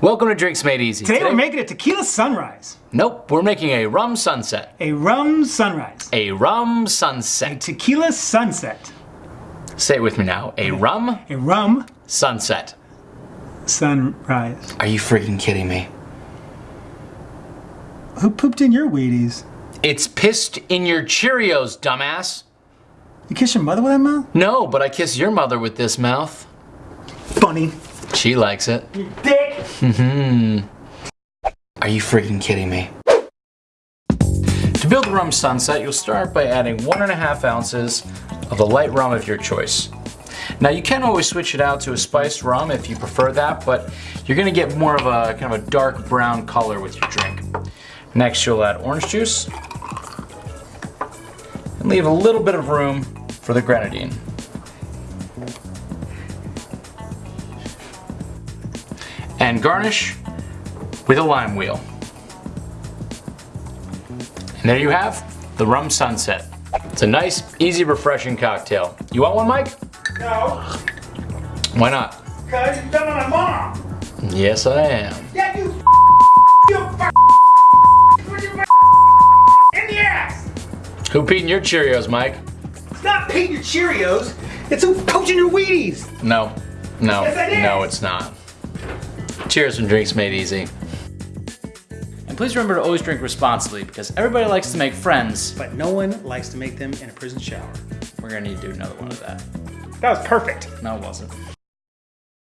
Welcome to Drinks Made Easy. Today, we're making a tequila sunrise, Nope, we're making a rum sunset. a rum sunrise, A rum sunset. a tequila sunset, Say it with me now. A rum a rum sunset. sunrise. Are you freaking kidding me? Who pooped in your Wheaties? It's pissed in your Cheerios, dumbass. You kiss your mother with that mouth? No, but I kiss your mother with this mouth. Funny. She likes it. You dick. Mm-hmm. Are you freaking kidding me? To build the rum sunset, you'll start by adding one and a half ounces of the light rum of your choice. Now you can always switch it out to a spiced rum if you prefer that, but you're gonna get more of a kind of a dark brown color with your drink. Next you'll add orange juice and leave a little bit of room for the grenadine. And garnish with a lime wheel. And there you have the rum sunset. It's a nice, easy, refreshing cocktail. You want one, Mike? No, Why not? because you're done on my mom. Yes, I am. Yeah, you you put your in the ass. Who peed in your Cheerios, Mike? It's not paid your Cheerios. It's who poaching your Wheaties. No, no, Yes, no, it's not. Cheers from Drinks Made Easy. And please remember to always drink responsibly because everybody likes to make friends. But no one likes to make them in a prison shower. We're gonna need to do another one of that. That was perfect. No, it wasn't.